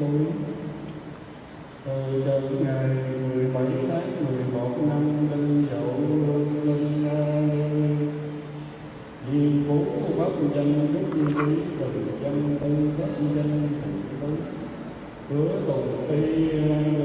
tôi từ ngày 17 tháng 11 năm Đinh Dậu Linh Di Phú bắc Chân Đức Quý Từ Chân tân Pháp Chân Thành Tứ Hứa Tùng Phi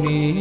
me.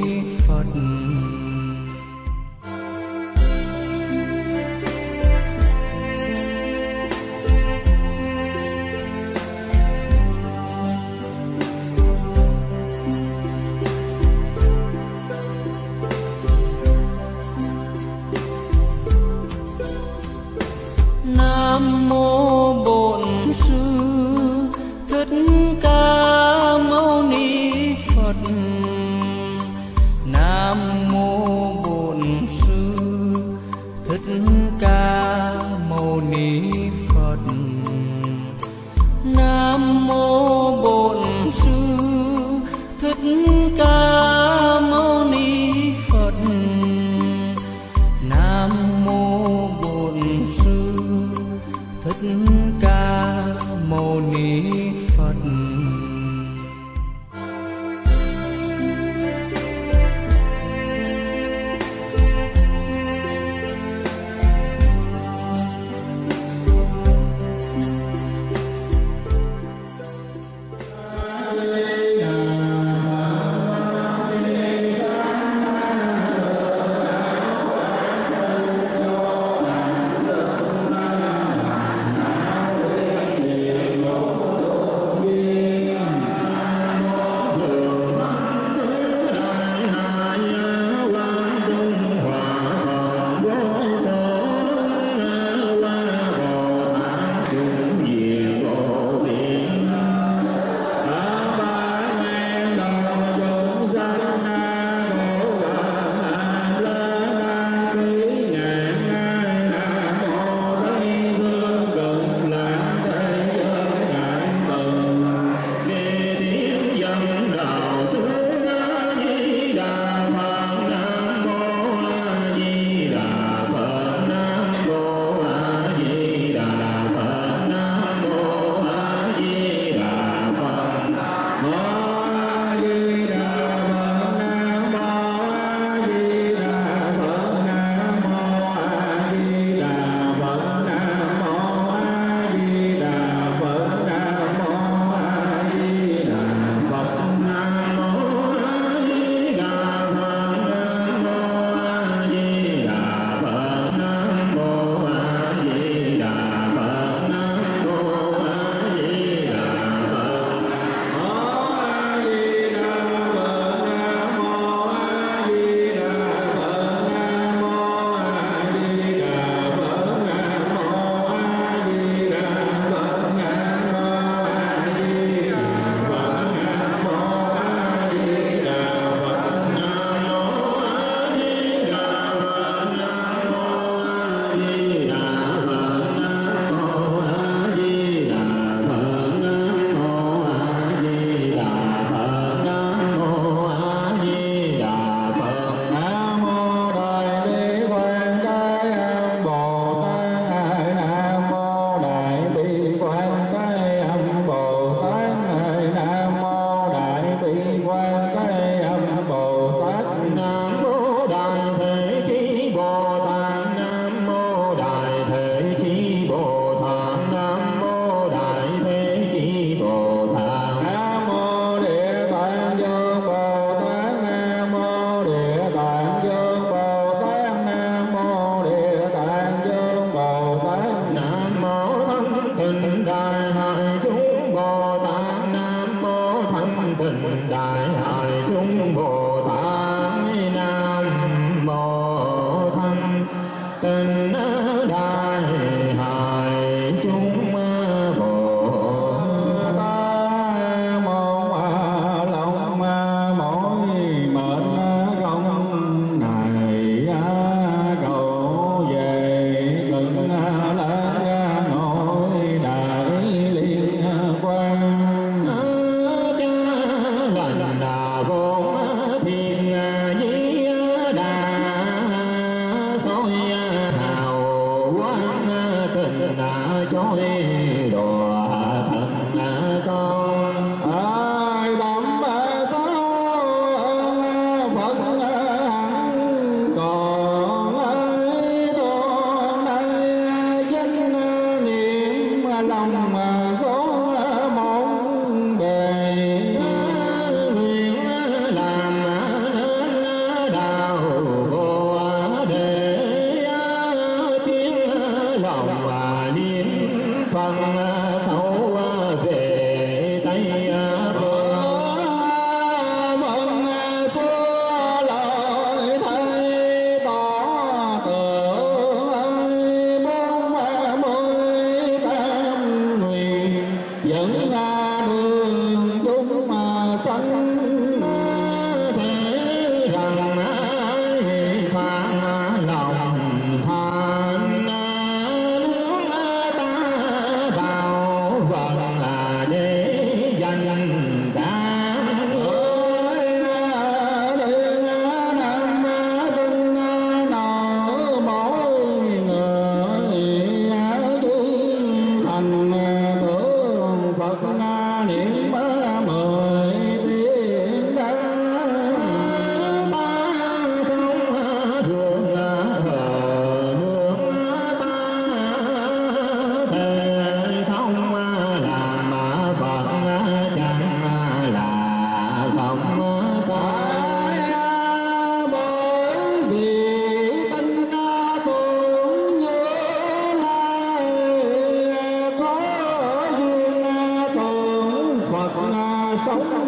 Sống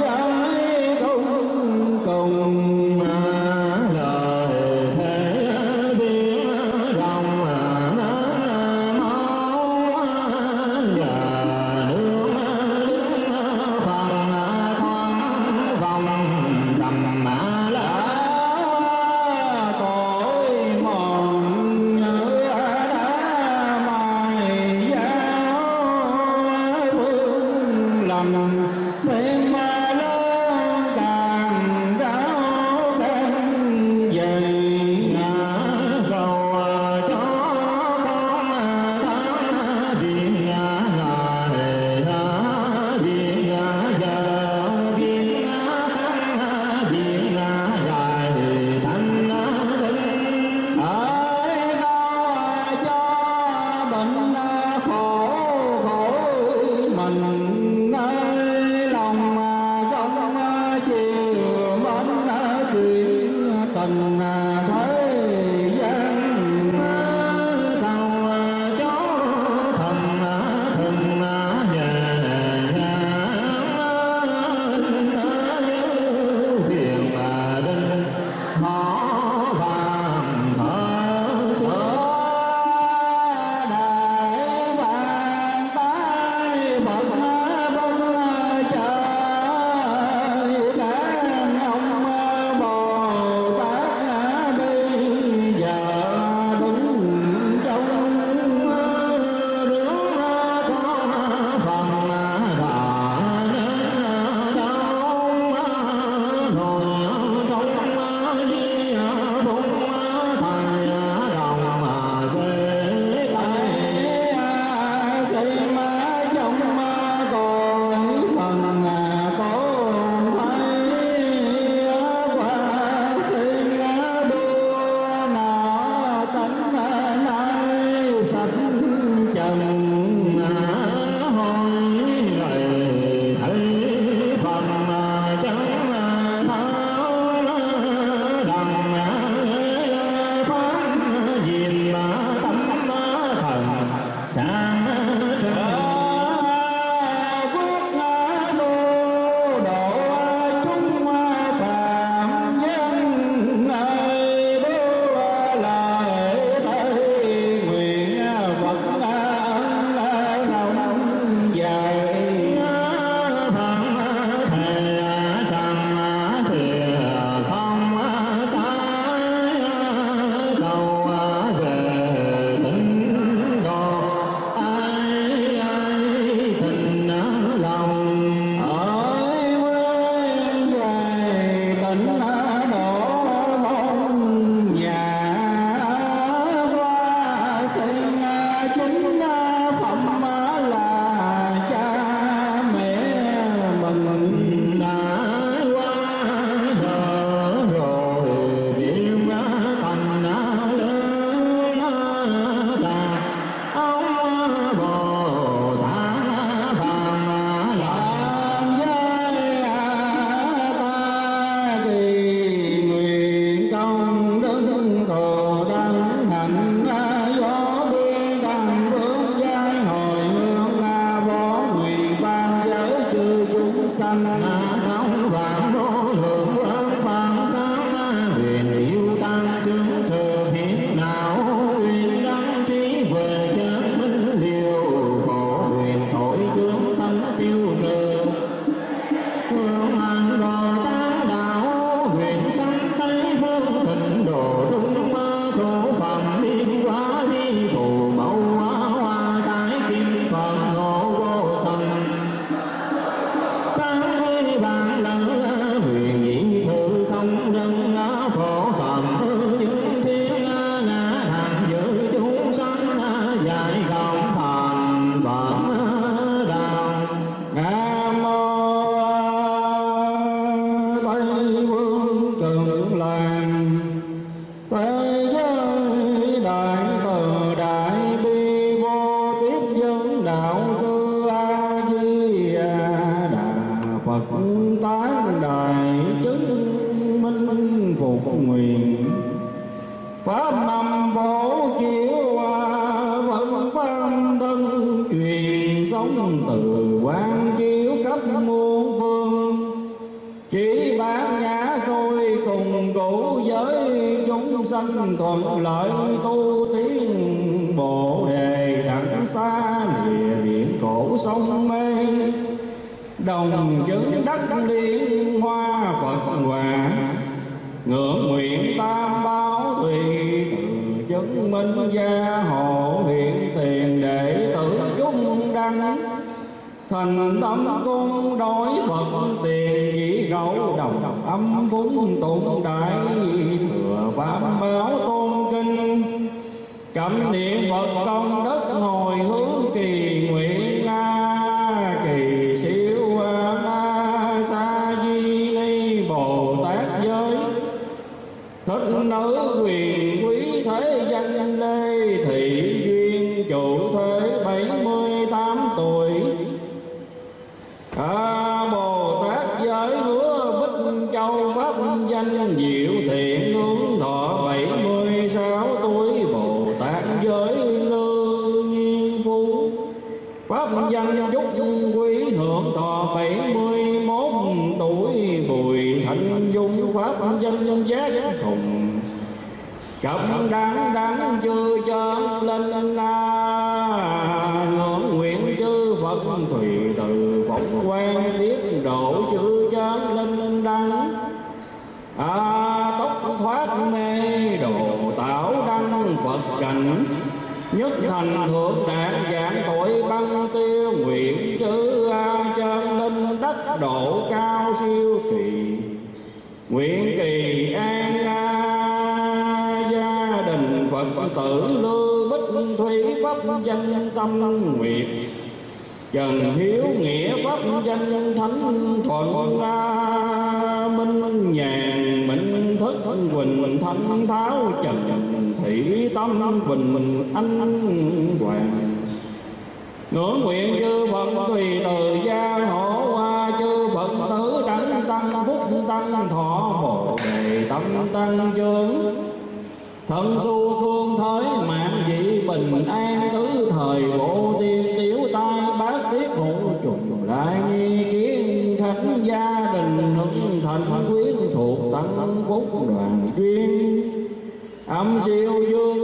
giải chữ chán linh đăng. À tốc thoát mê, đồ tạo đăng phật cảnh. Nhất thành thượng đạt dạng tội băng tiêu, nguyện chữ a chân linh đất độ cao siêu kỳ. Nguyện kỳ an a, gia đình phật tử lưu bích thủy pháp danh tâm nguyện trần hiếu nghĩa pháp danh thánh thuận a minh nhàn minh thức quỳnh thanh tháo trần thị tâm bình mình anh hoàng. Ngưỡng nguyện chư phật tùy từ gia hộ hoa chư phật tử đẳng tăng phúc tăng thọ bồ đề tâm tăng chương thân su phương thới mạng dị bình an tứ thời bổ ngậm diệu dương.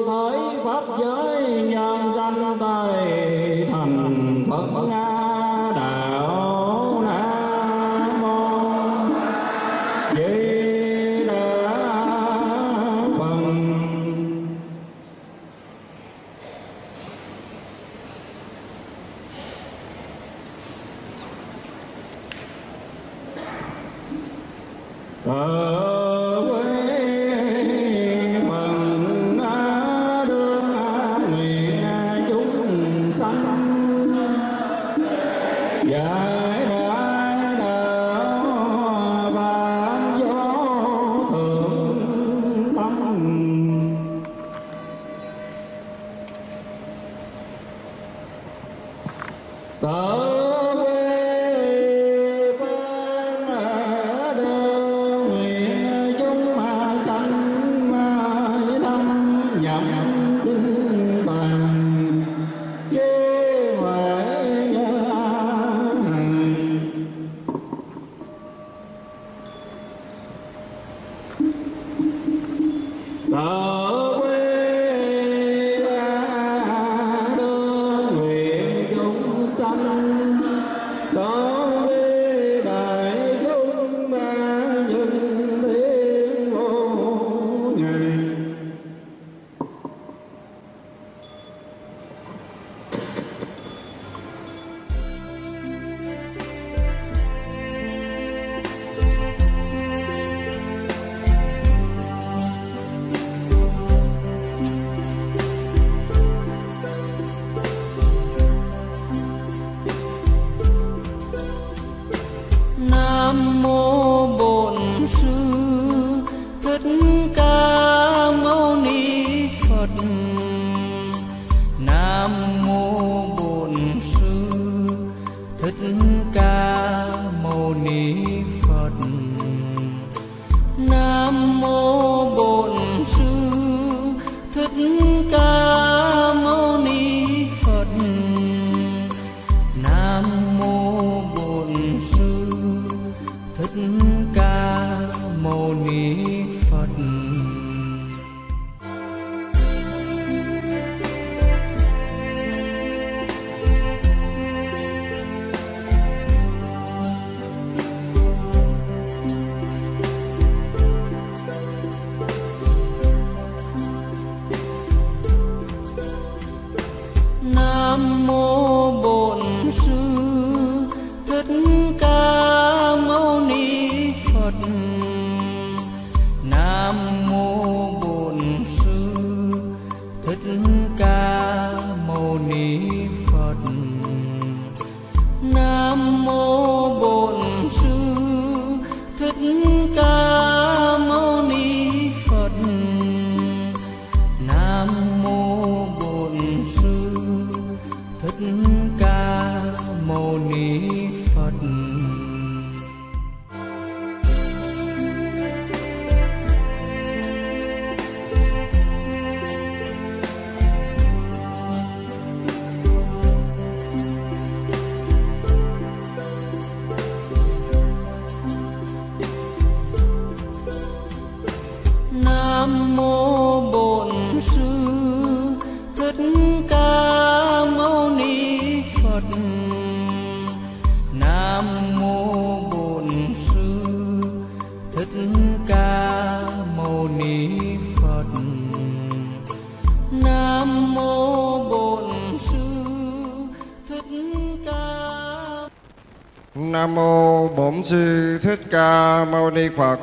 Ca Mâu Ni Phật.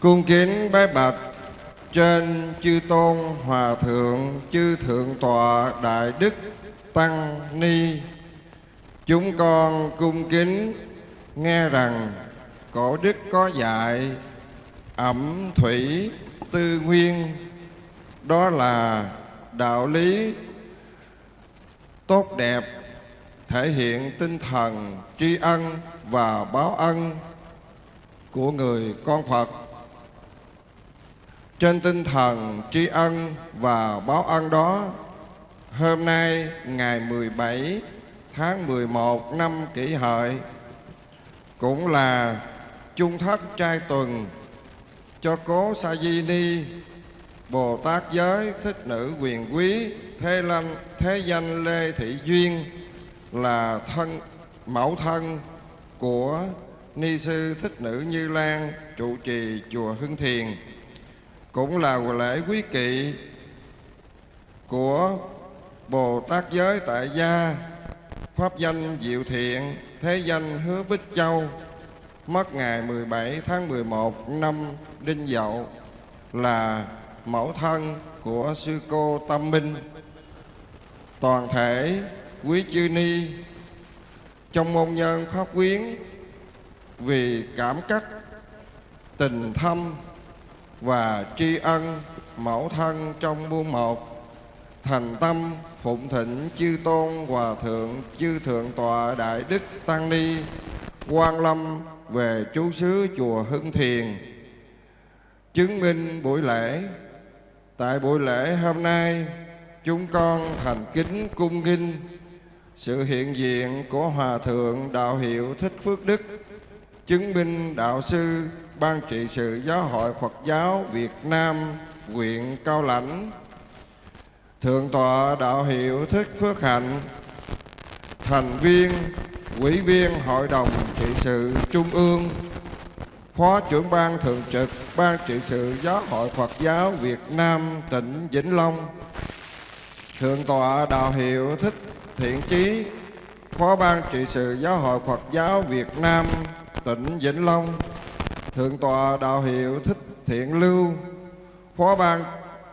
Cung kính bái bạch trên chư tôn hòa thượng, chư thượng tọa đại đức tăng ni. Chúng con cung kính nghe rằng cổ đức có dạy ẩm thủy tư nguyên. Đó là đạo lý tốt đẹp thể hiện tinh thần tri ân và báo ân của người con Phật. Trên tinh thần tri ân và báo ân đó, hôm nay ngày 17 tháng 11 năm kỷ hợi cũng là chung thất trai tuần cho cố Sa Di Ni Bồ Tát giới thích nữ quyền quý thế lanh thế danh Lê Thị Duyên là thân mẫu thân của ni sư thích nữ Như Lan, trụ trì chùa Hưng Thiền, cũng là lễ quý kỵ của Bồ Tát giới tại gia, pháp danh Diệu Thiện, thế danh Hứa Bích Châu, mất ngày 17 tháng 11 năm Đinh Dậu, là mẫu thân của sư cô Tâm Minh. Toàn thể quý chư ni trong môn nhân pháp quyến, vì cảm cách, tình thâm và tri ân mẫu thân trong buôn một, thành tâm phụng thịnh chư tôn hòa thượng, chư thượng tọa đại đức tăng ni, quan lâm về trú xứ chùa hưng thiền. Chứng minh buổi lễ, tại buổi lễ hôm nay, chúng con thành kính cung kinh sự hiện diện của hòa thượng đạo hiệu thích phước đức chứng minh đạo sư ban trị sự giáo hội phật giáo việt nam, huyện cao lãnh. Thượng tọa đạo hiệu thích phước hạnh, thành viên, ủy viên hội đồng trị sự trung ương, phó trưởng ban thường trực ban trị sự giáo hội phật giáo việt nam tỉnh vĩnh long. Thượng tọa đạo hiệu thích thiện chí, phó ban trị sự giáo hội phật giáo việt nam, tỉnh vĩnh long, thượng tọa đạo hiệu thích thiện lưu, phó ban,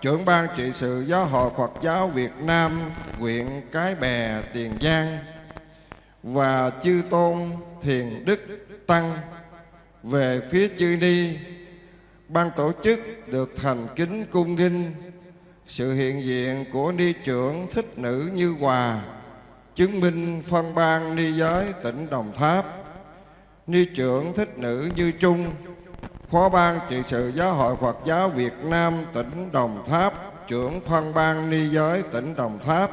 trưởng ban trị sự giáo hội phật giáo việt nam, huyện cái bè, tiền giang và chư tôn thiền đức tăng về phía chư ni, ban tổ chức được thành kính cung nghinh, sự hiện diện của ni trưởng thích nữ như hòa chứng minh phân ban ni giới tỉnh đồng tháp. Ni trưởng thích nữ như trung, phó ban trị sự giáo hội phật giáo việt nam tỉnh đồng tháp, trưởng phân ban ni giới tỉnh đồng tháp.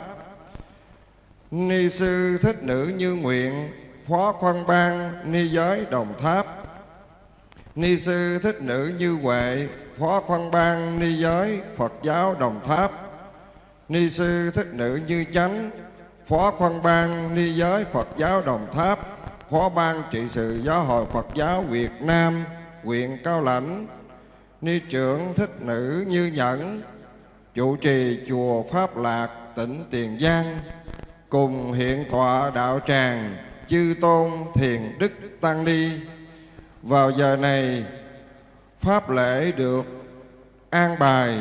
Ni sư thích nữ như nguyện, phó phân ban ni giới đồng tháp. Ni sư thích nữ như huệ, phó phân ban ni giới phật giáo đồng tháp. Ni sư thích nữ như chánh phó phân ban ni giới phật giáo đồng tháp, phó ban trị sự giáo hội phật giáo việt nam, huyện cao lãnh. Ni trưởng thích nữ như nhẫn, Chủ trì chùa pháp lạc, tỉnh tiền giang, cùng hiện tọa đạo tràng, chư tôn thiền đức tăng ni. Vào giờ này, pháp lễ được an bài,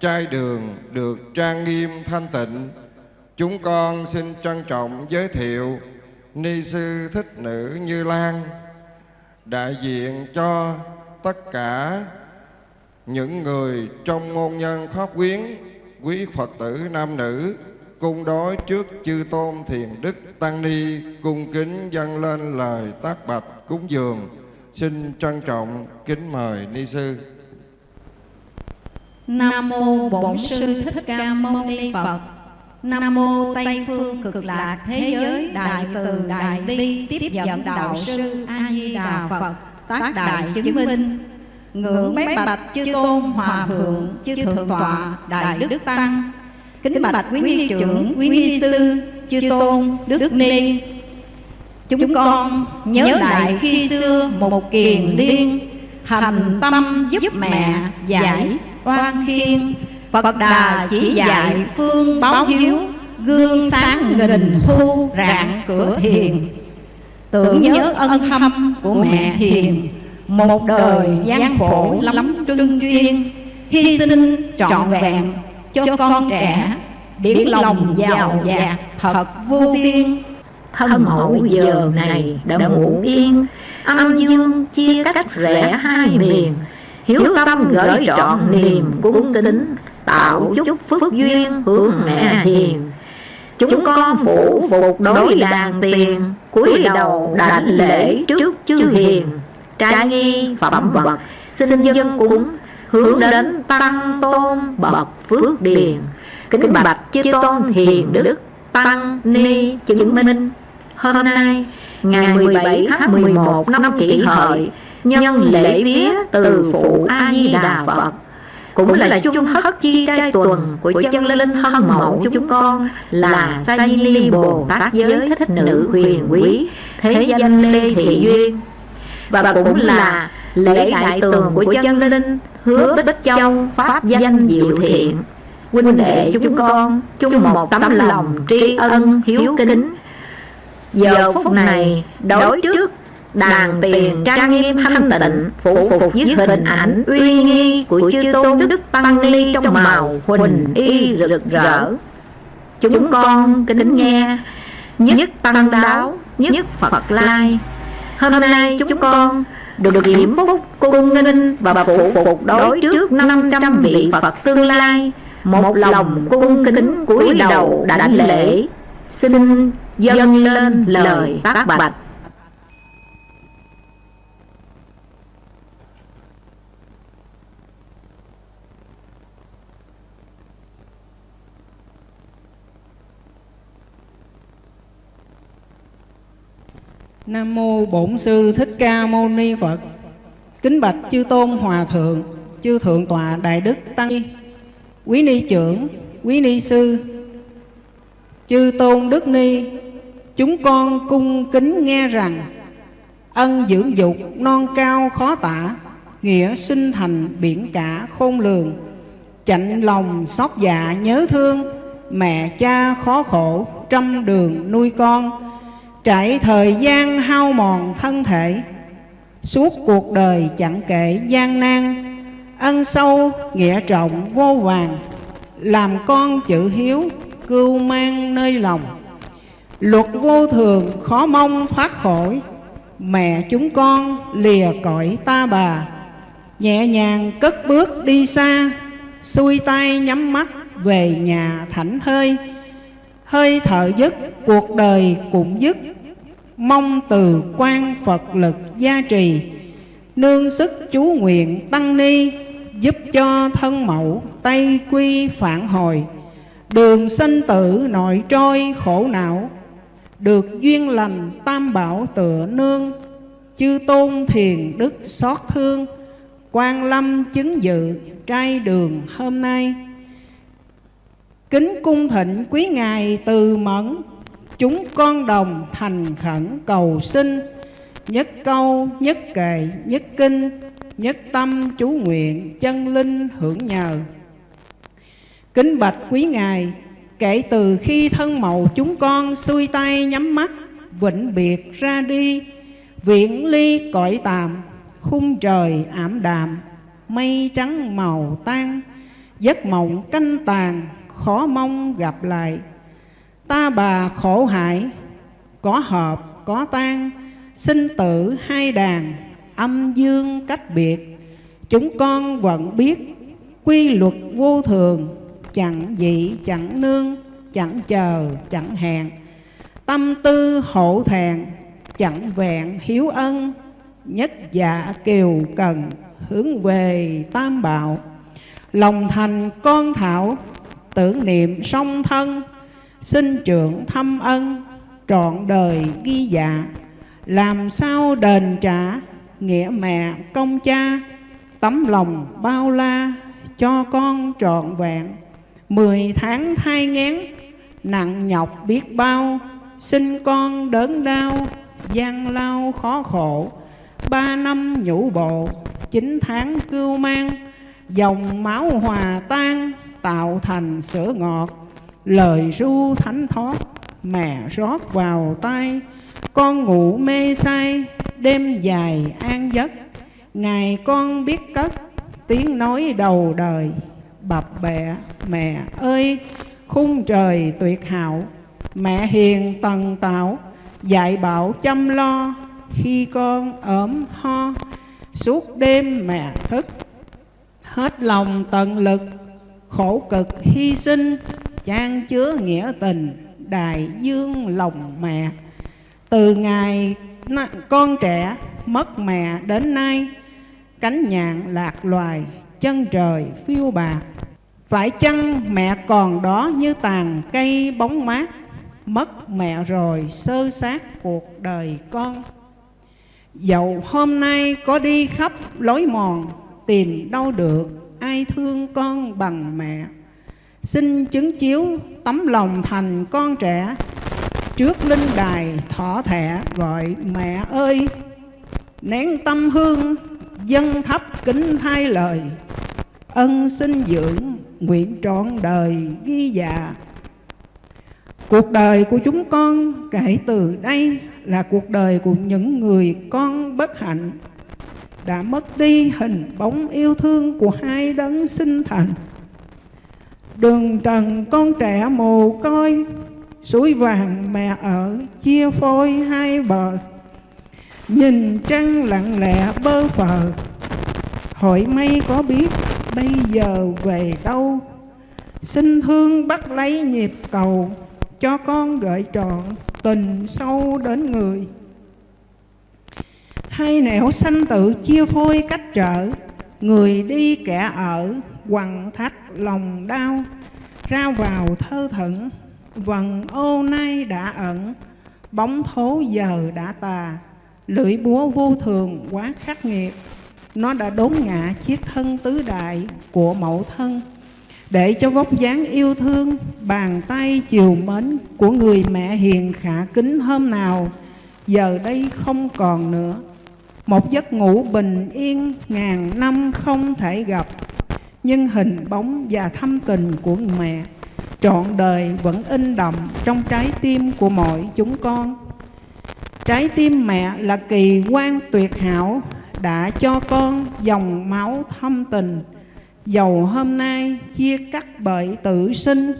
trai đường được trang nghiêm thanh tịnh chúng con xin trân trọng giới thiệu ni sư thích nữ như lan, đại diện cho tất cả những người trong môn nhân pháp quyến, quý phật tử nam nữ cung đối trước chư tôn thiền đức tăng ni cung kính dâng lên lời tác bạch cúng dường. Xin trân trọng kính mời ni sư. Nam mô bổn sư thích ca mâu ni phật nam mô tây phương cực lạc thế giới, đại từ đại bi, tiếp dẫn đạo sư a di đà phật, tác đại chứng minh. Ngưỡng bái bạch chư tôn hòa thượng, chư thượng tọa, đại đức tăng. Kính bạch quý ni trưởng, quý ni sư, chư tôn đức ni. Chúng con nhớ lại khi xưa một kiền liên thành tâm giúp mẹ giải oan khiên phật đà chỉ dạy phương báo hiếu, gương sáng nghìn thu rạng cửa thiền. Tưởng nhớ ân thâm của mẹ hiền, một đời gian khổ lắm trưng duyên. Hy sinh trọn vẹn cho con trẻ biển lòng giàu dạt thật vô biên. Thân mẫu giờ này đã ngủ yên, âm dương chia cách rẽ hai miền. Hiếu tâm gửi trọn niềm cung kính tạo chúc phước duyên hướng mẹ hiền. chúng con phủ phục đối đàn tiền cúi đầu đảnh lễ trước chư hiền. trai nghi phẩm vật xin dân cúng hướng đến tăng tôn bậc phước điền. kính bạch chư tôn hiền đức tăng ni chứng minh. hôm nay ngày 17 tháng 11 năm kỷ hợi nhân lễ vía từ phụ a di đà phật cũng là chung thất chi trai tuần của chân linh thân mẫu chúng con là sa di ly bồ tát giới thích nữ huyền quý thế danh lê thị duyên. Và cũng là lễ đại tường của chân linh hứa bích châu pháp danh diệu thiện. Huynh đệ chúng con chung một tấm lòng tri ân hiếu kính. giờ phút này đối trước đàn tiền trang nghiêm thanh tịnh phụ phục với hình ảnh uy nghi của chư tôn đức tăng ni trong màu huỳnh y rực rỡ. chúng con kính nghe nhất tăng đáo nhất phật lai. Hôm nay chúng con được điểm phúc cung nghinh và phụ phục đối trước 500 vị Phật tương lai. Một lòng cung kính cúi đầu đảnh lễ. xin dâng lên lời tác bạch Nam mô Bổn sư Thích Ca Mâu Ni Phật. Kính bạch chư tôn hòa thượng, chư thượng tọa đại đức tăng ni, quý ni trưởng, quý ni sư, chư tôn đức ni, chúng con cung kính nghe rằng ân dưỡng dục non cao khó tả, nghĩa sinh thành biển cả khôn lường, chạnh lòng xót dạ nhớ thương, mẹ cha khó khổ trăm đường nuôi con trải thời gian hao mòn thân thể, suốt cuộc đời chẳng kể gian nan, ân sâu nghĩa trọng vô vàng, làm con chữ hiếu cưu mang nơi lòng. Luật vô thường khó mong thoát khỏi, mẹ chúng con lìa cõi ta bà. Nhẹ nhàng cất bước đi xa, xuôi tay nhắm mắt về nhà thảnh thơi. Hơi thở dứt, cuộc đời cũng dứt mong từ quan Phật lực gia trì. Nương sức chú nguyện tăng ni, giúp cho thân mẫu tây quy phản hồi. Đường sinh tử nội trôi khổ não, được duyên lành tam bảo tựa nương. Chư tôn thiền đức xót thương, quan lâm chứng dự trai đường hôm nay. Kính cung thịnh quý ngài từ mẫn chúng con đồng thành khẩn cầu xin. Nhất câu, nhất kệ, nhất kinh, nhất tâm chú nguyện chân linh hưởng nhờ. Kính bạch quý ngài, kể từ khi thân màu chúng con xuôi tay nhắm mắt, vĩnh biệt ra đi, viễn ly cõi tạm, khung trời ảm đạm, mây trắng màu tan, giấc mộng canh tàn, khó mong gặp lại ta bà khổ hại, có hợp có tan sinh tử hai đàn, âm dương cách biệt. Chúng con vẫn biết quy luật vô thường, chẳng dị, chẳng nương, chẳng chờ, chẳng hẹn. Tâm tư hổ thẹn, chẳng vẹn hiếu ân, nhất dạ kiều cần hướng về tam bảo. Lòng thành con thảo, tưởng niệm song thân sinh trưởng thâm ân, trọn đời ghi dạ. Làm sao đền trả nghĩa mẹ công cha, tấm lòng bao la cho con trọn vẹn. Mười tháng thai ngén, nặng nhọc biết bao, xin con đớn đau, gian lao khó khổ. Ba năm nhũ bộ, chín tháng cưu mang, dòng máu hòa tan, tạo thành sữa ngọt lời ru thánh thoát mẹ rót vào tay. Con ngủ mê say, đêm dài an giấc. Ngày con biết cất tiếng nói đầu đời. Bập bẹ, mẹ ơi, khung trời tuyệt hảo. Mẹ hiền tần tạo dạy bảo chăm lo. Khi con ốm ho, suốt đêm mẹ thức. Hết lòng tận lực, khổ cực hy sinh trang chứa nghĩa tình, đại dương lòng mẹ. Từ ngày con trẻ mất mẹ đến nay, cánh nhạn lạc loài, chân trời phiêu bạc phải chăng mẹ còn đó như tàn cây bóng mát, mất mẹ rồi sơ sát cuộc đời con? Dẫu hôm nay có đi khắp lối mòn, tìm đâu được ai thương con bằng mẹ xin chứng chiếu tấm lòng thành con trẻ. Trước linh đài thọ thẻ, gọi mẹ ơi. Nén tâm hương dân thấp kính thay lời. Ân sinh dưỡng nguyện trọn đời ghi dạ. Cuộc đời của chúng con kể từ đây là cuộc đời của những người con bất hạnh. Đã mất đi hình bóng yêu thương của hai đấng sinh thành. Đường trần con trẻ mồ côi, Suối vàng mẹ ở chia phôi hai bờ. Nhìn trăng lặng lẽ bơ phờ, Hỏi mây có biết bây giờ về đâu? Xin thương bắt lấy nhịp cầu, Cho con gợi trọn tình sâu đến người. Hai nẻo sanh tự chia phôi cách trở, Người đi kẻ ở quằn thắt lòng đau, Ra vào thơ thẩn, Vần ô nay đã ẩn, Bóng thố giờ đã tà, Lưỡi búa vô thường quá khắc nghiệt. Nó đã đốn ngã chiếc thân tứ đại của mẫu thân. Để cho vóc dáng yêu thương, Bàn tay chiều mến của người mẹ hiền khả kính hôm nào, Giờ đây không còn nữa. Một giấc ngủ bình yên ngàn năm không thể gặp. Nhưng hình bóng và thâm tình của mẹ, Trọn đời vẫn in đậm trong trái tim của mọi chúng con. Trái tim mẹ là kỳ quan tuyệt hảo, Đã cho con dòng máu thâm tình. Dầu hôm nay chia cắt bởi tử sinh,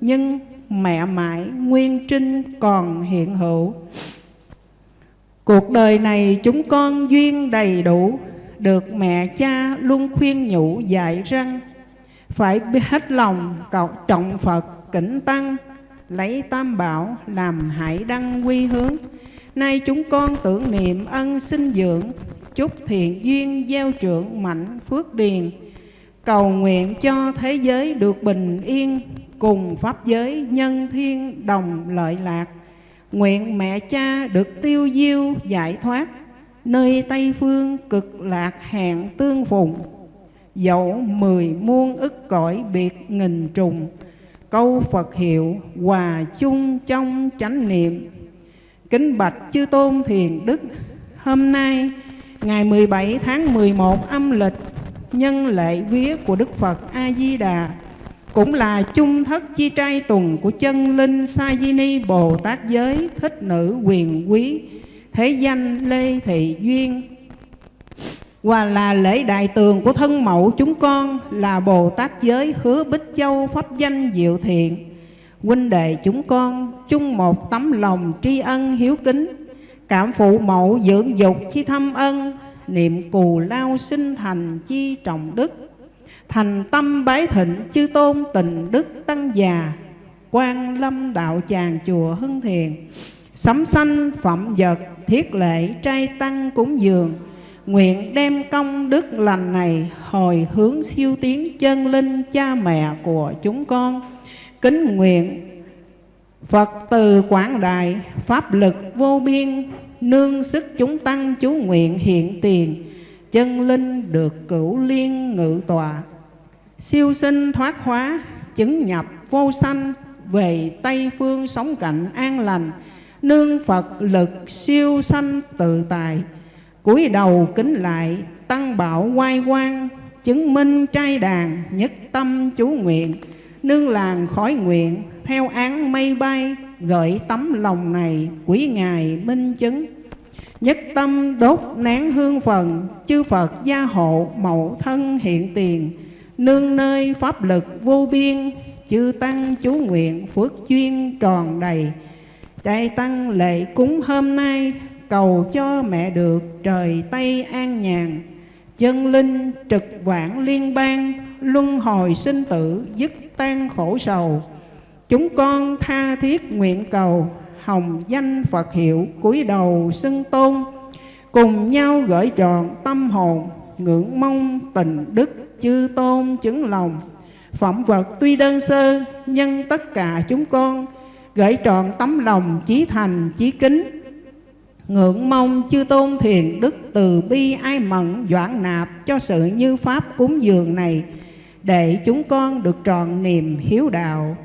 Nhưng mẹ mãi nguyên trinh còn hiện hữu. Cuộc đời này chúng con duyên đầy đủ được mẹ cha luôn khuyên nhủ, dạy rằng Phải hết lòng, cầu trọng Phật, kính tăng, Lấy tam bảo làm hải đăng quy hướng. Nay chúng con tưởng niệm ân sinh dưỡng, Chúc thiện duyên gieo trưởng mạnh phước điền. Cầu nguyện cho thế giới được bình yên, Cùng pháp giới nhân thiên đồng lợi lạc. Nguyện mẹ cha được tiêu diêu, giải thoát. Nơi Tây Phương cực lạc hẹn tương phùng, Dẫu mười muôn ức cõi biệt nghìn trùng. Câu Phật hiệu hòa chung trong chánh niệm. Kính bạch chư tôn thiền đức, Hôm nay, ngày 17 tháng 11 âm lịch, Nhân lễ vía của Đức Phật A-di-đà, Cũng là chung thất chi trai tuần của chân linh Sa Di Ni Bồ Tát Giới Thích Nữ Quyền Quý. Thế danh Lê Thị Duyên. Và là lễ đại tường của thân mẫu chúng con Là Bồ Tát Giới Hứa Bích Châu Pháp danh Diệu Thiện. Huynh đệ chúng con, chung một tấm lòng tri ân hiếu kính, cảm phụ mẫu dưỡng dục chi thâm ân, niệm cù lao sinh thành chi trọng đức. Thành tâm bái thịnh chư tôn tình đức tăng già, quan lâm đạo tràng chùa hưng thiền. Sấm sanh phẩm vật thiết lệ trai tăng cúng dường. Nguyện đem công đức lành này hồi hướng siêu tiến chân linh cha mẹ của chúng con. Kính nguyện Phật từ quảng đại, Pháp lực vô biên, Nương sức chúng tăng chú nguyện hiện tiền, Chân linh được cửu liên ngự tòa Siêu sinh thoát hóa, Chứng nhập vô sanh, Về Tây Phương sống cạnh an lành Nương Phật lực siêu sanh tự tài cúi đầu kính lại, Tăng bảo quay quang, Chứng minh trai đàn Nhất tâm chú nguyện. Nương làng khói nguyện, Theo án mây bay Gợi tấm lòng này Quý Ngài minh chứng. Nhất tâm đốt nén hương phần, Chư Phật gia hộ mậu thân hiện tiền. Nương nơi pháp lực vô biên, Chư Tăng chú nguyện phước chuyên tròn đầy. Trai Tăng lệ cúng hôm nay, Cầu cho mẹ được trời Tây an nhàn. Chân linh trực vãng liên bang, Luân hồi sinh tử dứt tan khổ sầu. Chúng con tha thiết nguyện cầu, Hồng danh Phật hiệu cúi đầu xưng tôn. Cùng nhau gửi tròn tâm hồn, Ngưỡng mong tình đức chư tôn chứng lòng. Phẩm vật tuy đơn sơ, Nhưng tất cả chúng con Gửi tròn tấm lòng chí thành chí kính Ngưỡng mong chư tôn thiền đức từ bi ai mẫn doãn nạp cho sự như pháp cúng dường này để chúng con được tròn niềm hiếu đạo.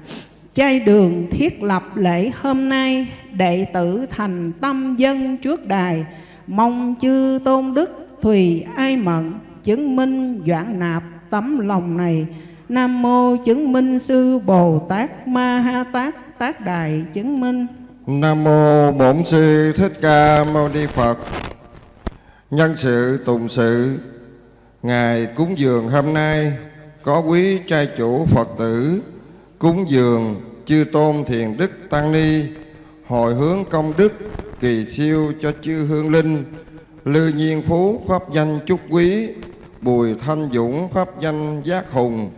Chay đường thiết lập lễ hôm nay, đệ tử thành tâm dân trước đài, mong chư tôn đức thùy ai mận, chứng minh doãn nạp tấm lòng này. Nam mô chứng minh sư Bồ Tát Ma Ha Tát tác Đài chứng minh. Nam mô Bổn sư Thích Ca Mâu Ni Phật. Nhân sự, tùng sự ngày cúng dường hôm nay, có quý trai chủ Phật tử cúng dường chư tôn thiền đức tăng ni, hồi hướng công đức kỳ siêu cho chư hương linh, lư nhiên phú pháp danh chúc quý, bùi thanh dũng pháp danh giác hùng,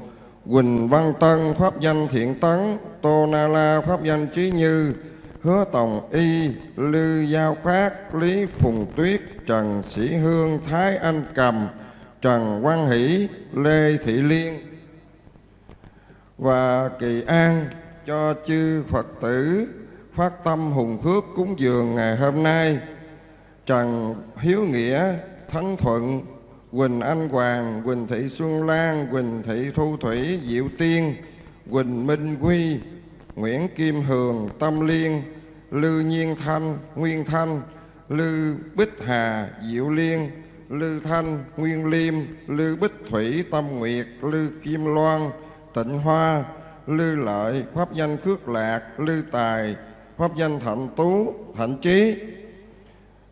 quỳnh văn tân pháp danh thiện tấn tô na la pháp danh trí như hứa tòng y lư giao phát lý phùng tuyết trần sĩ hương thái anh cầm trần quang hỷ lê thị liên và kỳ an cho chư Phật tử phát tâm hùng phước cúng dường ngày hôm nay. Trần Hiếu Nghĩa, Thánh Thuận, Quỳnh Anh Hoàng, Quỳnh Thị Xuân Lan, Quỳnh Thị Thu Thủy, Diệu Tiên, Quỳnh Minh Quy, Nguyễn Kim Hường, Tâm Liên, Lư Nhiên Thanh, Nguyên Thanh, Lư Bích Hà, Diệu Liên, Lư Thanh, Nguyên Liêm, Lư Bích Thủy, Tâm Nguyệt, Lư Kim Loan, Tịnh Hoa, Lư Lợi, Pháp danh Khước Lạc, Lư Tài, Pháp danh Thạnh Tú, Thạnh Trí,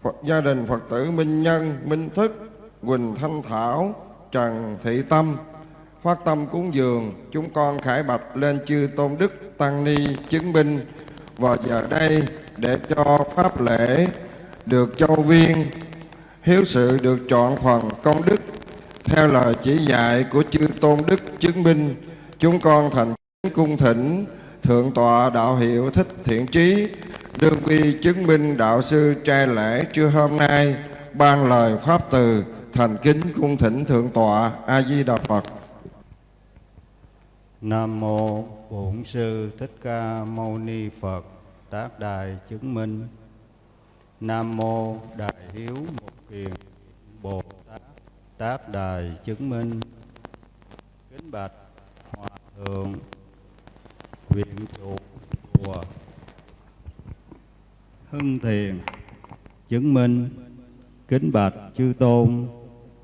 Phật, gia đình Phật tử Minh Nhân, Minh Thức, Quỳnh Thanh Thảo, Trần Thị Tâm, phát tâm cúng dường, chúng con khải bạch lên chư Tôn Đức Tăng Ni chứng minh. Vào giờ đây để cho Pháp lễ được châu viên, hiếu sự được chọn phần công đức theo lời chỉ dạy của chư Tôn Đức chứng minh chúng con thành cung thỉnh thượng tọa đạo hiệu thích thiện trí đương quy chứng minh đạo sư trai lễ trưa hôm nay ban lời pháp từ thành kính cung thỉnh thượng tọa a di đà phật nam mô bổn sư thích ca mâu ni phật, tác đài chứng minh. Nam mô đại hiếu một kiền, bồ tát, tác đài chứng minh. Kính bạch hòa thượng, viện trụ chùa hưng thiền, chứng minh. Kính bạch chư tôn,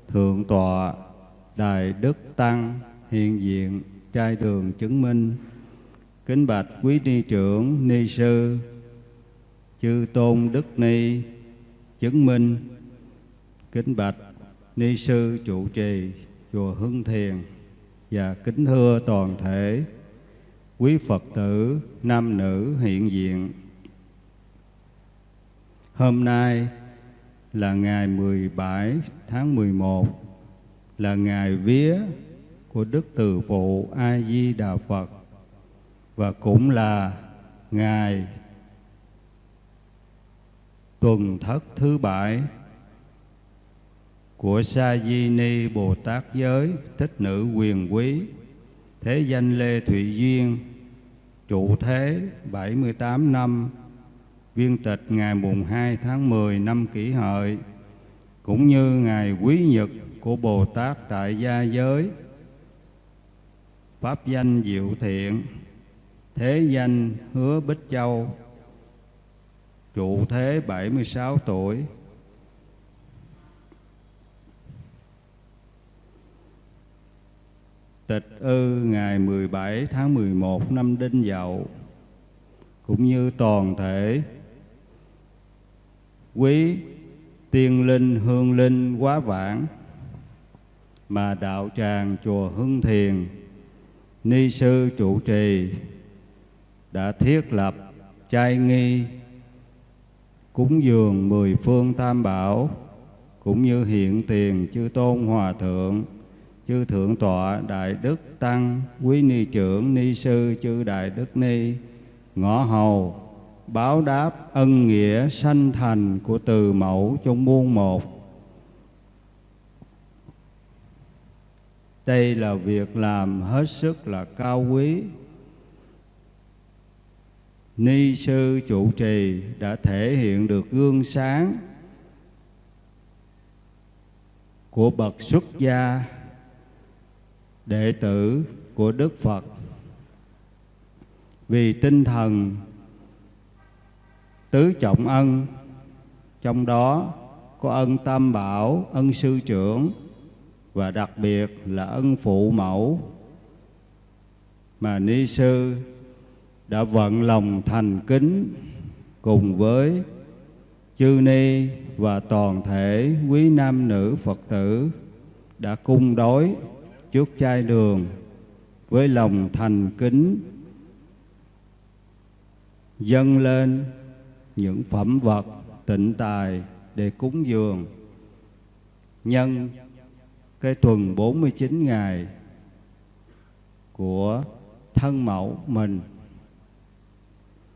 thượng tọa, đại đức tăng hiện diện trai đường chứng minh kính bạch quý ni trưởng ni sư, chư tôn đức ni chứng minh kính bạch ni sư trụ trì, chùa hưng thiền, và kính thưa toàn thể quý Phật tử, nam nữ hiện diện. Hôm nay là ngày 17 tháng 11 là ngày vía của Đức Từ Phụ A Di Đà Phật và cũng là ngày tuần thất thứ bảy của Sa Di Ni Bồ Tát giới, thích nữ quyền quý, thế danh Lê Thụy Duyên trụ thế 78 năm, viên tịch, ngày mùng 2 tháng 10 năm kỷ hợi, cũng như ngày quý nhật của Bồ Tát tại gia giới pháp danh diệu thiện, thế danh hứa bích châu. Trụ thế 76 tuổi. Tịch ư ngày 17 tháng 11 năm Đinh Dậu. Cũng như toàn thể quý tiên linh, hương linh, quá vãng mà đạo tràng chùa Hưng Thiền ni sư trụ trì đã thiết lập trai nghi, cúng dường mười phương tam bảo, cũng như hiện tiền chư tôn hòa thượng, chư thượng tọa đại đức tăng, quý ni trưởng ni sư chư đại đức ni, ngõ hầu, báo đáp ân nghĩa sanh thành của từ mẫu trong muôn một. Đây là việc làm hết sức là cao quý. Ni sư trụ trì đã thể hiện được gương sáng của bậc xuất gia, đệ tử của Đức Phật. Vì tinh thần tứ trọng ân, trong đó có ân tam bảo, ân sư trưởng và đặc biệt là ân phụ mẫu mà ni sư đã vận lòng thành kính cùng với chư ni và toàn thể quý nam nữ phật tử đã cung đối trước chai đường với lòng thành kính, dâng lên những phẩm vật tịnh tài để cúng dường nhân cái tuần 49 ngày của thân mẫu mình,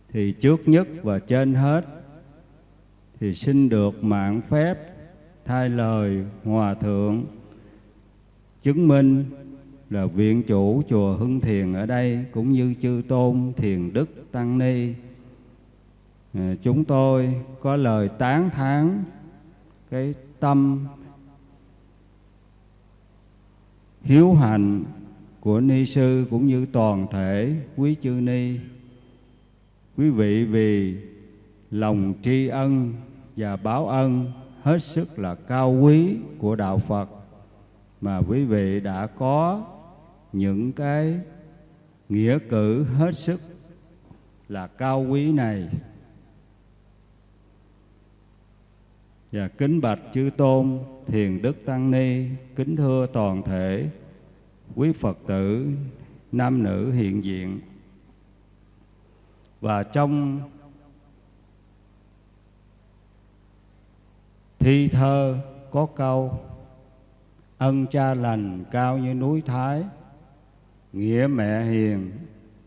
thì trước nhất và trên hết thì xin được mạng phép thay lời hòa thượng chứng minh là viện chủ chùa Hưng Thiền ở đây cũng như chư tôn thiền đức tăng ni. Ờ, chúng tôi có lời tán thán cái tâm hiếu hạnh của ni sư cũng như toàn thể quý chư ni. Quý vị vì lòng tri ân và báo ân hết sức là cao quý của đạo Phật mà quý vị đã có những cái nghĩa cử hết sức là cao quý này. Và kính bạch chư tôn thiền đức tăng ni, kính thưa toàn thể quý phật tử, nam nữ hiện diện. Và trong thi thơ có câu, ân cha lành cao như núi thái, nghĩa mẹ hiền,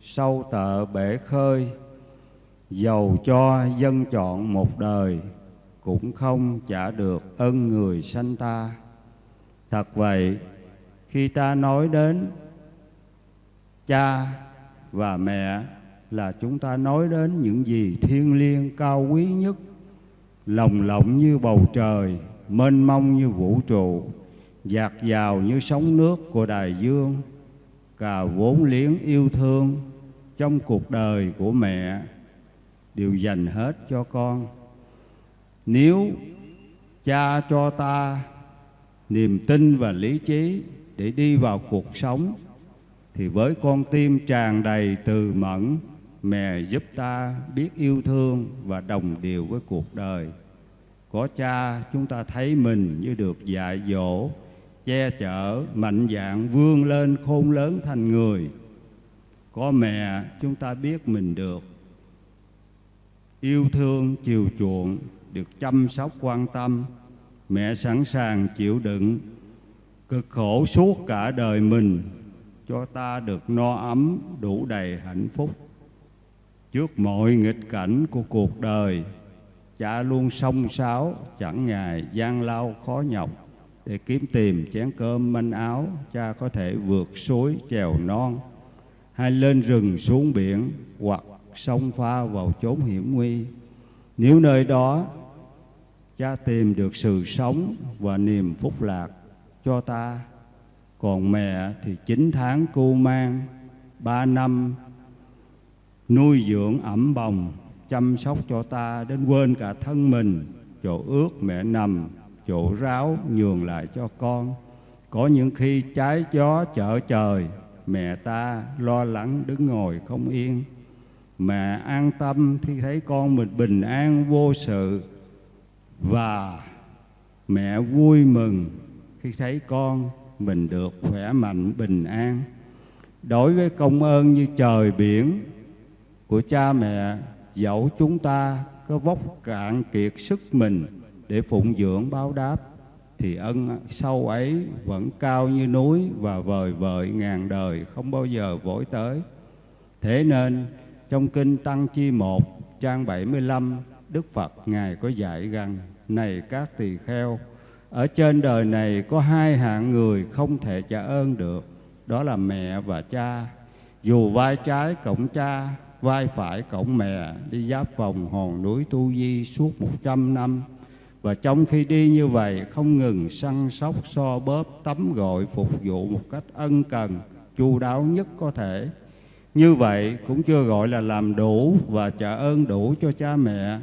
sâu tợ bể khơi dầu cho dân chọn một đời cũng không trả được ân người sanh ta. Thật vậy, khi ta nói đến cha và mẹ là chúng ta nói đến những gì thiêng liêng cao quý nhất, lồng lộng như bầu trời, mênh mông như vũ trụ, dạt dào như sóng nước của đại dương cả vốn liếng yêu thương trong cuộc đời của mẹ, đều dành hết cho con nếu cha cho ta niềm tin và lý trí để đi vào cuộc sống, thì với con tim tràn đầy từ mẫn, mẹ giúp ta biết yêu thương và đồng điều với cuộc đời. Có cha, chúng ta thấy mình như được dạy dỗ, che chở, mạnh dạng vươn lên khôn lớn thành người. Có mẹ, chúng ta biết mình được yêu thương, chiều chuộng được chăm sóc quan tâm, mẹ sẵn sàng chịu đựng, cực khổ suốt cả đời mình, cho ta được no ấm, đủ đầy hạnh phúc. Trước mọi nghịch cảnh của cuộc đời, cha luôn song sáo, chẳng ngại gian lao khó nhọc, để kiếm tìm chén cơm manh áo, cha có thể vượt suối trèo non. Hay lên rừng xuống biển, hoặc sông pha vào chốn hiểm nguy. Nếu nơi đó cha tìm được sự sống và niềm phúc lạc cho ta. Còn mẹ thì chín tháng cô mang, ba năm nuôi dưỡng ẩm bồng, chăm sóc cho ta đến quên cả thân mình. Chỗ ướt mẹ nằm, chỗ ráo nhường lại cho con. Có những khi trái gió chở trời, mẹ ta lo lắng đứng ngồi không yên. Mẹ an tâm khi thấy con mình bình an, vô sự và mẹ vui mừng khi thấy con mình được khỏe mạnh, bình an đối với công ơn như trời biển của cha mẹ, dẫu chúng ta có vóc cạn kiệt sức mình để phụng dưỡng báo đáp, thì ân sâu ấy vẫn cao như núi và vời vợi ngàn đời không bao giờ vội tới. Thế nên, trong kinh Tăng Chi 1 trang 75 Đức Phật, Ngài có dạy rằng, Này các tỳ kheo, Ở trên đời này có hai hạng người không thể trả ơn được, Đó là mẹ và cha. Dù vai trái cổng cha, Vai phải cổng mẹ, Đi giáp vòng hòn núi Tu Di suốt một trăm năm. Và trong khi đi như vậy, không ngừng săn sóc, so bóp, tắm gội, phục vụ một cách ân cần, chu đáo nhất có thể. Như vậy cũng chưa gọi là làm đủ và trả ơn đủ cho cha mẹ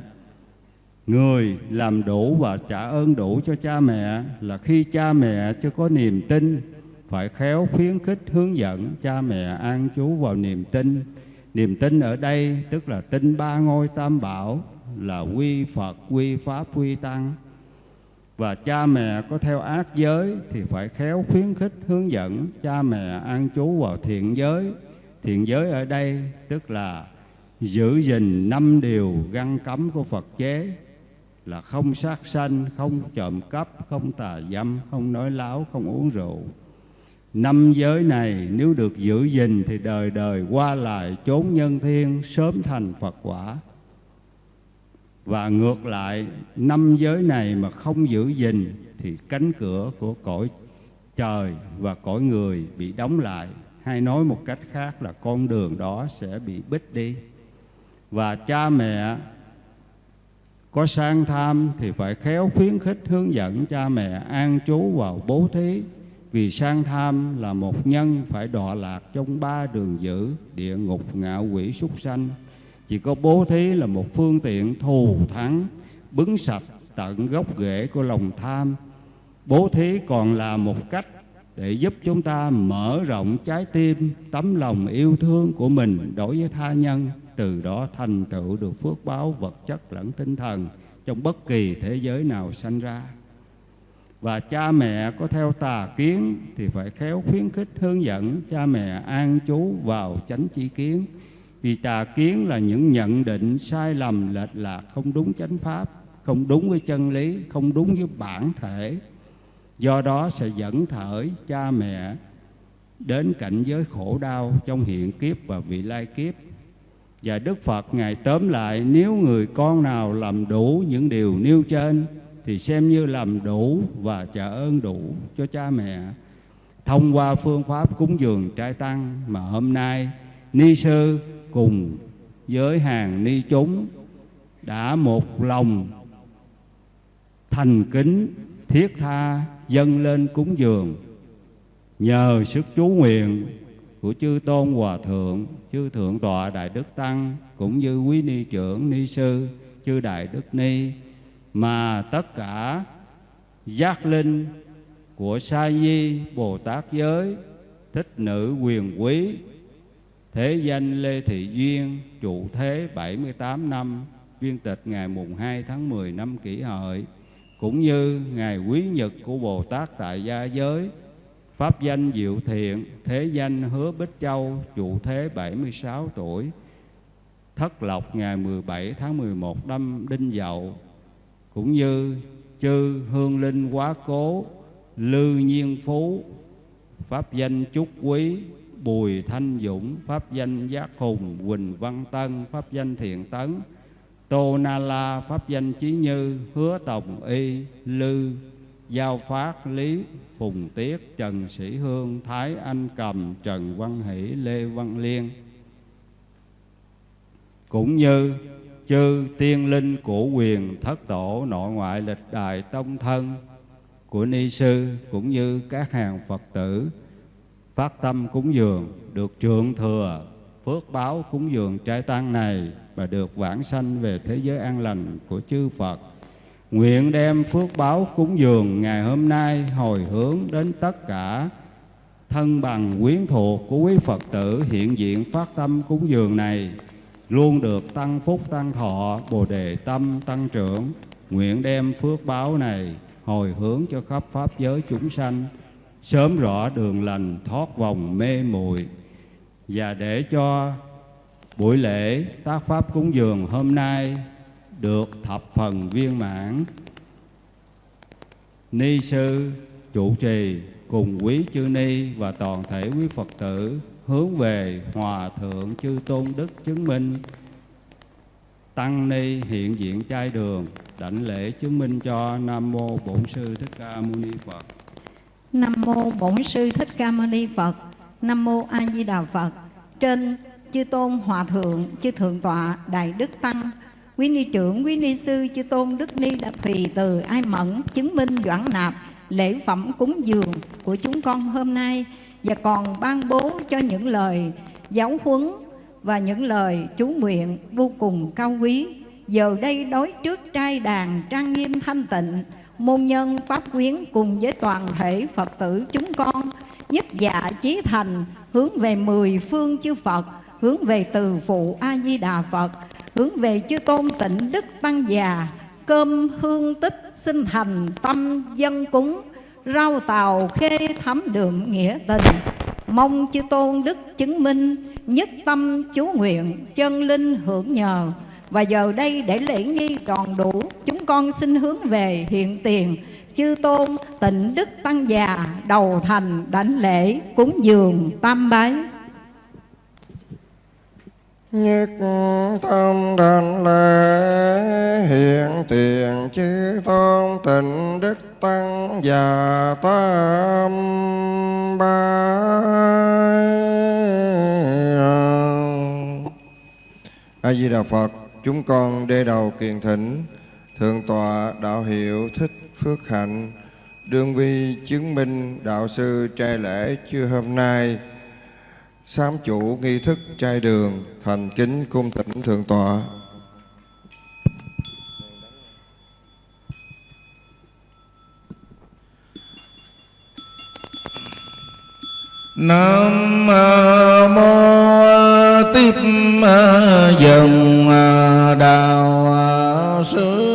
người làm đủ và trả ơn đủ cho cha mẹ là khi cha mẹ chưa có niềm tin phải khéo khuyến khích hướng dẫn cha mẹ an trú vào niềm tin. Niềm tin ở đây tức là tin ba ngôi tam bảo là quy Phật, quy Pháp, quy Tăng. Và cha mẹ có theo ác giới thì phải khéo khuyến khích hướng dẫn cha mẹ an trú vào thiện giới. Thiện giới ở đây tức là giữ gìn năm điều găng cấm của Phật chế là không sát sanh, không trộm cắp, không tà dâm, không nói láo, không uống rượu. Năm giới này nếu được giữ gìn thì đời đời qua lại chốn nhân thiên sớm thành Phật quả. Và ngược lại, năm giới này mà không giữ gìn thì cánh cửa của cõi trời và cõi người bị đóng lại. Hay nói một cách khác là con đường đó sẽ bị bích đi. Và cha mẹ có sang tham thì phải khéo khuyến khích hướng dẫn cha mẹ an trú vào bố thí. Vì sang tham là một nhân phải đọa lạc trong ba đường dữ, địa ngục ngạo quỷ, súc sanh. Chỉ có bố thí là một phương tiện thù thắng, bứng sạch tận gốc rễ của lòng tham. Bố thí còn là một cách để giúp chúng ta mở rộng trái tim, tấm lòng yêu thương của mình đối với tha nhân từ đó thành tựu được phước báo vật chất lẫn tinh thần trong bất kỳ thế giới nào sanh ra. Và cha mẹ có theo tà kiến thì phải khéo khuyến khích hướng dẫn cha mẹ an trú vào chánh chi kiến. Vì tà kiến là những nhận định sai lầm lệch lạc không đúng chánh pháp, không đúng với chân lý, không đúng với bản thể. Do đó sẽ dẫn thởi cha mẹ đến cảnh giới khổ đau trong hiện kiếp và vị lai kiếp và Đức Phật Ngài tóm lại, nếu người con nào làm đủ những điều nêu trên, thì xem như làm đủ và trả ơn đủ cho cha mẹ. Thông qua phương pháp cúng dường trai tăng mà hôm nay ni sư cùng với hàng ni chúng đã một lòng thành kính thiết tha dâng lên cúng dường nhờ sức chú nguyện của chư tôn hòa thượng, chư thượng tọa đại đức tăng, cũng như quý ni trưởng ni sư, chư đại đức ni, mà tất cả giác linh của sa di bồ tát giới, thích nữ quyền quý, thế danh lê thị duyên trụ thế 78 năm, viên tịch ngày mùng 2 tháng 10 năm kỷ hợi, cũng như ngày quý nhật của bồ tát tại gia giới Pháp danh Diệu Thiện, thế danh Hứa Bích Châu, trụ thế 76 tuổi, thất lộc ngày 17 tháng 11 năm Đinh Dậu, cũng như chư Hương Linh Quá Cố, Lư Nhiên Phú, Pháp danh Trúc Quý, Bùi Thanh Dũng, Pháp danh Giác Hùng, Quỳnh Văn Tân, Pháp danh Thiện Tấn, Tô Na La, Pháp danh Chí Như, Hứa Tổng Y, Lư, Giao Phát, Lý, Phùng Tiết, Trần Sĩ Hương, Thái Anh Cầm, Trần Văn Hỷ, Lê Văn Liên. Cũng như chư tiên linh của quyền thất tổ nội ngoại lịch đại tông thân của ni sư cũng như các hàng Phật tử phát tâm cúng dường được trượng thừa phước báo cúng dường trái tăng này và được vãng sanh về thế giới an lành của chư Phật Nguyện đem phước báo cúng dường ngày hôm nay hồi hướng đến tất cả thân bằng quyến thuộc của quý Phật tử hiện diện phát tâm cúng dường này, luôn được tăng phúc tăng thọ, bồ đề tâm tăng trưởng. Nguyện đem phước báo này hồi hướng cho khắp pháp giới chúng sanh, sớm rõ đường lành thoát vòng mê muội. Và để cho buổi lễ tác pháp cúng dường hôm nay được thập phần viên mãn. Ni sư, trụ trì cùng quý chư ni và toàn thể quý phật tử hướng về hòa thượng chư tôn đức chứng minh. Tăng ni hiện diện trai đường, đảnh lễ chứng minh cho nam mô bổn sư thích ca mâu ni phật. Nam mô bổn sư thích ca mâu ni phật. Nam mô a di đà phật. Trên chư tôn hòa thượng, chư thượng tọa đại đức tăng quý ni trưởng, quý ni sư, chư tôn đức ni đã tùy từ ai mẫn chứng minh doãn nạp, lễ phẩm cúng dường của chúng con hôm nay. Và còn ban bố cho những lời giáo huấn và những lời chú nguyện vô cùng cao quý. Giờ đây đối trước trai đàn trang nghiêm thanh tịnh, môn nhân pháp quyến cùng với toàn thể phật tử chúng con, nhất dạ chí thành hướng về mười phương chư phật, hướng về từ phụ a di đà phật hướng về chư tôn tịnh đức tăng già, cơm hương tích sinh thành tâm dân cúng, rau tàu khê thắm đượm nghĩa tình. Mong chư tôn đức chứng minh Nhất tâm chú nguyện chân linh hưởng nhờ, Và giờ đây để lễ nghi tròn đủ, Chúng con xin hướng về hiện tiền. Chư tôn tịnh đức tăng già, Đầu thành đảnh lễ cúng dường tam bái. Nhất tâm thành lễ, hiện tiền chư tôn tịnh đức tăng và tam ba. A di đà phật, chúng con đê đầu kiền thỉnh, thượng tọa đạo hiệu thích phước hạnh, đương vi chứng minh đạo sư trai lễ chưa hôm nay sám chủ nghi thức trai đường, thành kính cung thỉnh thượng tọa. Nam mô tiếp dòng đạo sư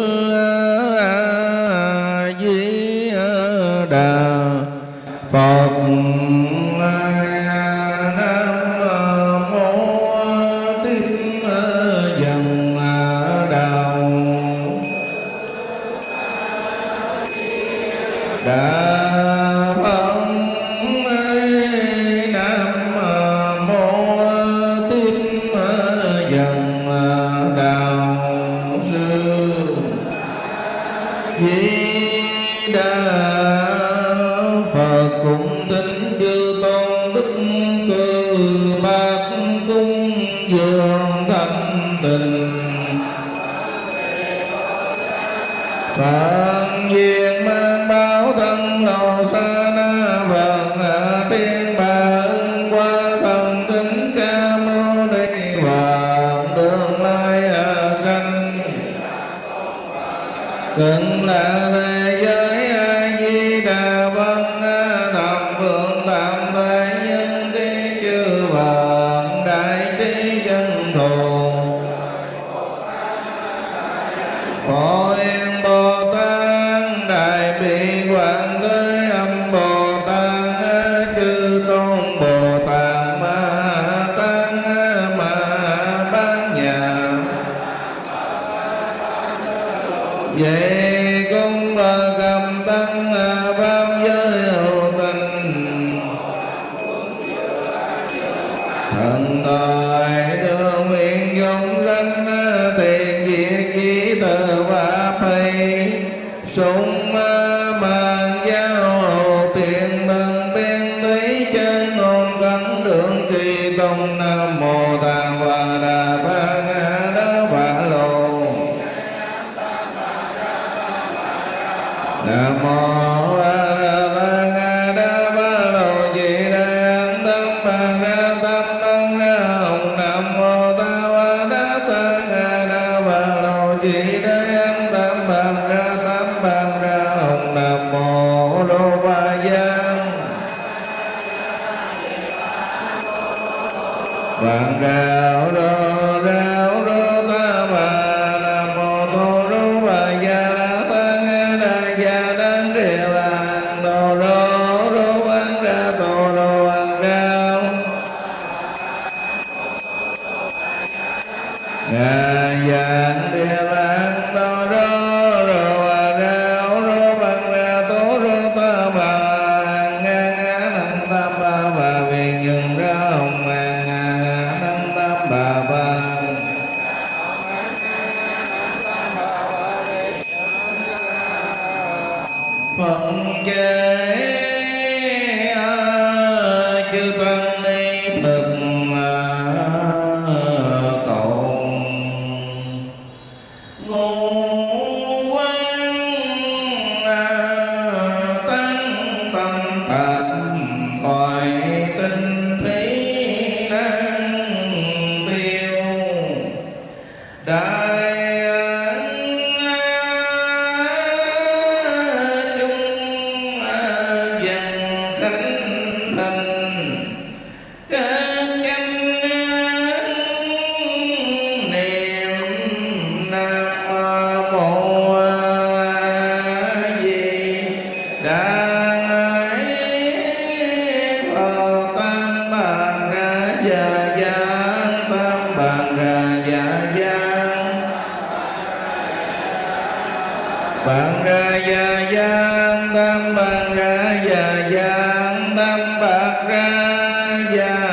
bạc ra và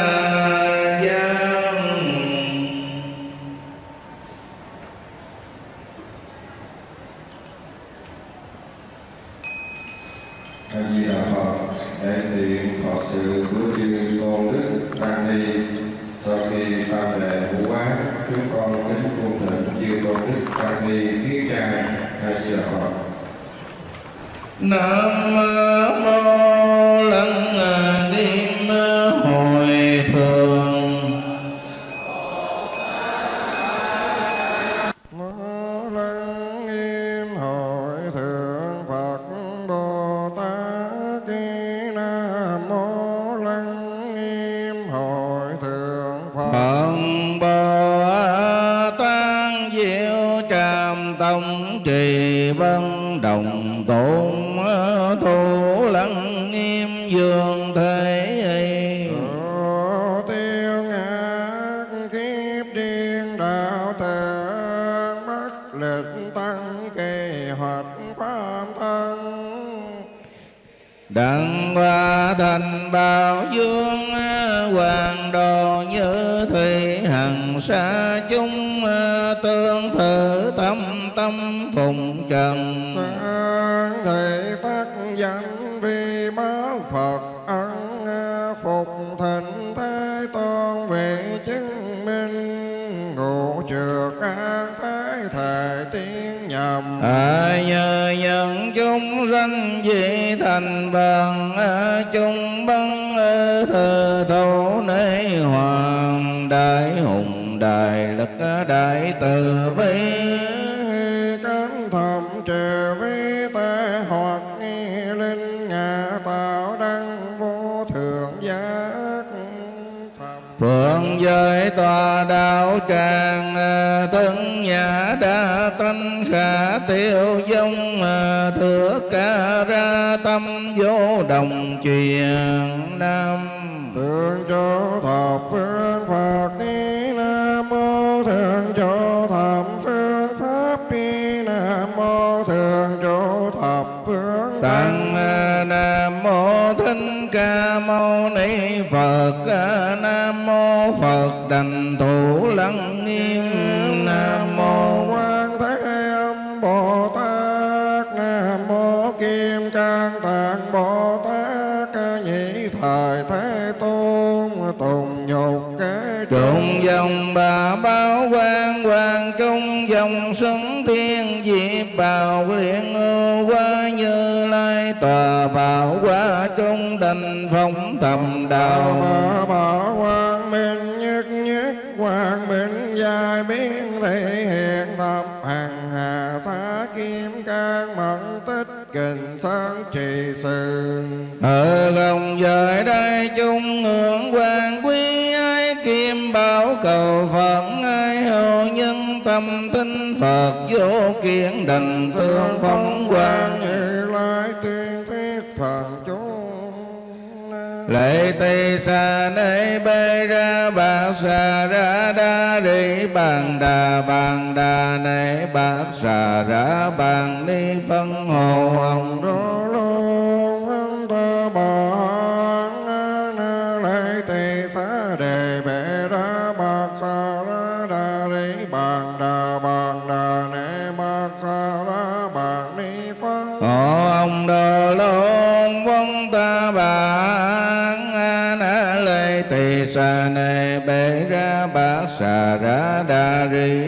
ở lòng trời đây chung ngưỡng quan quý ai kim bảo cầu phật ai hầu nhân tâm tinh phật vô kiến đành tương phóng quang. Như lai tiên thiết thần chú. Lệ tỳ xà nơi bê ra bạc xà ra đa rị bàn đà bàn đà này bạc xà ra bàn ni phân hồ hồng đô.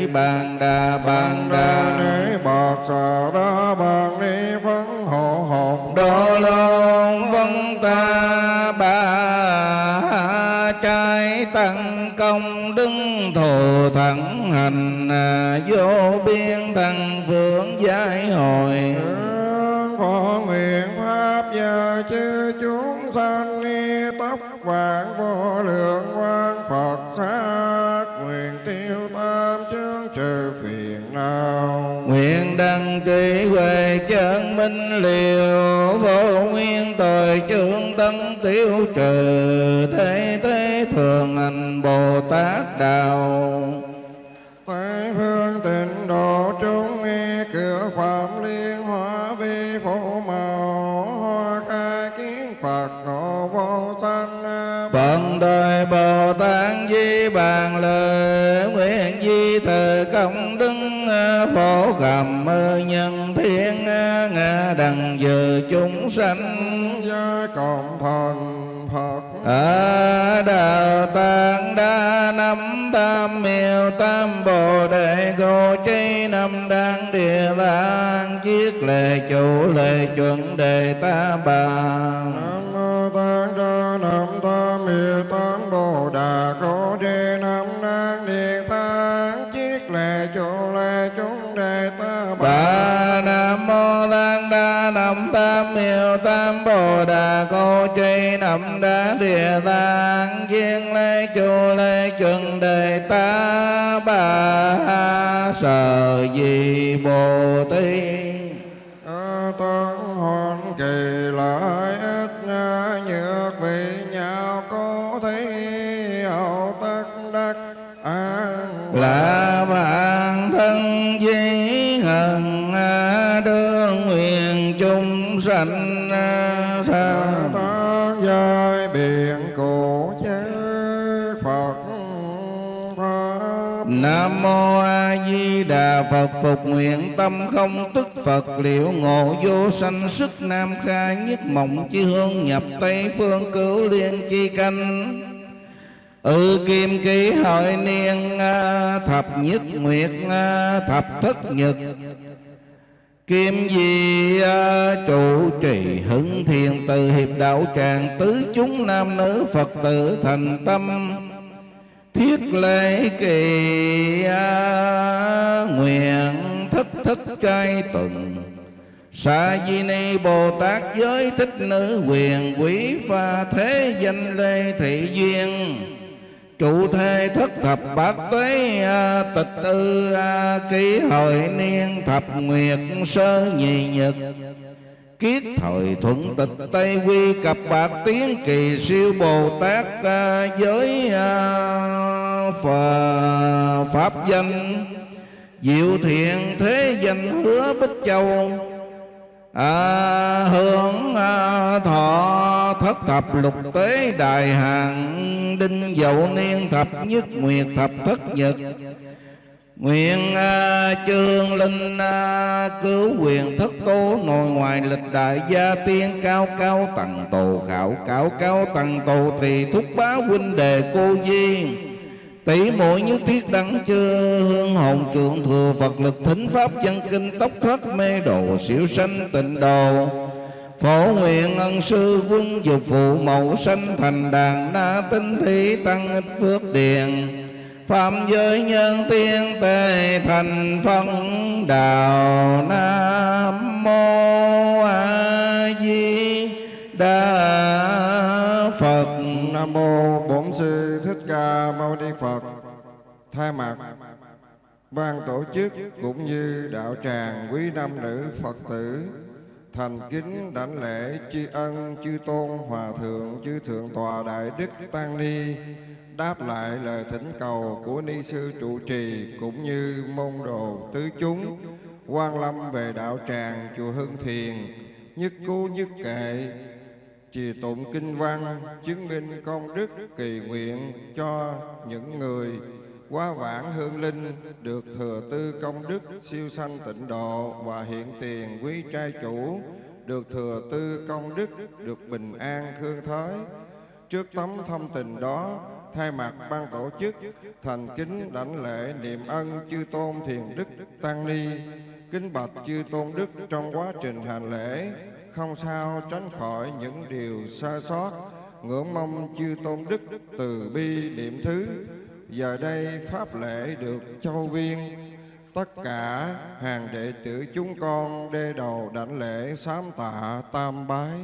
ni bàn đà bàn đà ni bọt sờ đó bàn ni phấn hộ hồn đô lôn vân ta ba trái tăng công đứng thù thẳng hành vô biên thằng phượng giải hồi kỳ huệ chân minh liều vô nguyên tội chương tâm tiêu trừ thế thế thường hành bồ tát đạo Tây phương tịnh độ chúng nghe cửa phạm liên hóa vi phổ màu hoa khai kiến Phật ngộ vô sanh. Phận đời Bồ Tát di bàn lời nguyện di thời công cầm nhân thiên ngã đằng giờ chúng sanh. Gia cộng thần Phật. Ở đạo tạng đa năm tam miêu tam bồ đề cô chi năm đăng địa tạng chiết lệ chủ lệ chuẩn đề ta bà. Nam mô Đa Nam Tam Miêu Tam Bồ Đà Cô Trì Nam Đa Tam hiệu Tam Bồ Đà Cô Tri Nam đá Địa Tạng Viên Lê Chu Lê Chuẩn Đề Ta Bà Sở Di Bồ Tát à, Tăng Hoàn Kỳ Lại mô A Di Đà Phật phục nguyện tâm không tức Phật, liệu ngộ vô sanh sức Nam khai nhất mộng chi hương nhập Tây phương cứu liên chi canh. Ừ kim ký hội niên thập nhất nguyệt thập thất nhật. Kim di trụ trì hưng thiền từ hiệp đạo tràng tứ chúng nam nữ Phật tử thành tâm thiết lễ kỳ à, nguyện thất thất trai tuần. Sa di ni Bồ Tát giới thích nữ quyền quý pha thế danh lê thị duyên. Trụ thê thất thập bát tuế à, tịch ư à, ký hội niên thập nguyệt sơ nhị nhật. Kiết thời thuận tịch Tây Quy cập bạc tiếng kỳ siêu Bồ Tát à, giới à, phà, Pháp danh. Diệu thiện thế danh hứa Bích Châu. À, Hưởng à, thọ thất thập lục tế đại hàng Đinh dậu niên thập nhất nguyệt thập thất nhật. Nguyện à, chương linh à, cứu quyền thất tố nội ngoài lịch đại gia tiên cao cao tầng tù, khảo cáo cao tầng tù thì thúc bá huynh đề cô di tỷ muội như thiết đăng chưa hương hồn trượng thừa Phật lực thính pháp dân kinh tốc thoát mê đồ xỉu sanh tịnh đồ. Phổ nguyện ân sư quân dục phụ mẫu sanh thành đàn na tinh thí tăng ích phước điền. Phạm giới nhân tiên tề thành phân đạo Nam Mô A Di Đà Phật Nam mô Bổn sư Thích Ca Mâu Ni Phật. Thay mặt ban tổ chức cũng như đạo tràng quý nam nữ Phật tử, thành kính đảnh lễ tri ân chư tôn hòa thượng, chư thượng tòa đại đức tăng ni đáp lại lời thỉnh cầu của ni sư trụ trì cũng như môn đồ tứ chúng, quan lâm về đạo tràng chùa Hưng Thiền, nhất cú nhất kệ, trì tụng kinh văn, chứng minh công đức kỳ nguyện cho những người quá vãng hương linh được thừa tư công đức siêu sanh tịnh độ và hiện tiền quý trai chủ, được thừa tư công đức, được bình an khương thới. Trước tấm thâm tình đó thay mặt ban tổ chức, thành kính đảnh lễ niệm ân chư tôn thiền đức tăng ni. Kính bạch chư tôn đức trong quá trình hành lễ, không sao tránh khỏi những điều sai sót ngưỡng mong chư tôn đức từ bi niệm thứ. Giờ đây pháp lễ được châu viên. Tất cả hàng đệ tử chúng con đê đầu đảnh lễ sám tạ tam bái.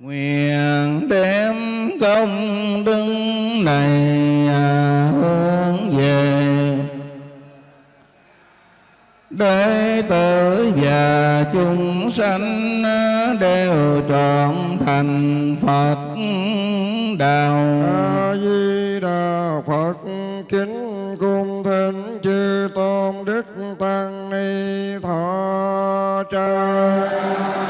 Nguyện đem công đức này à, hướng về. Đệ tử và chúng sanh đều trọn thành Phật đạo. A di đà phật, kính cung thỉnh chư tôn đức tăng ni thọ trai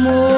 amor.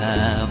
Đà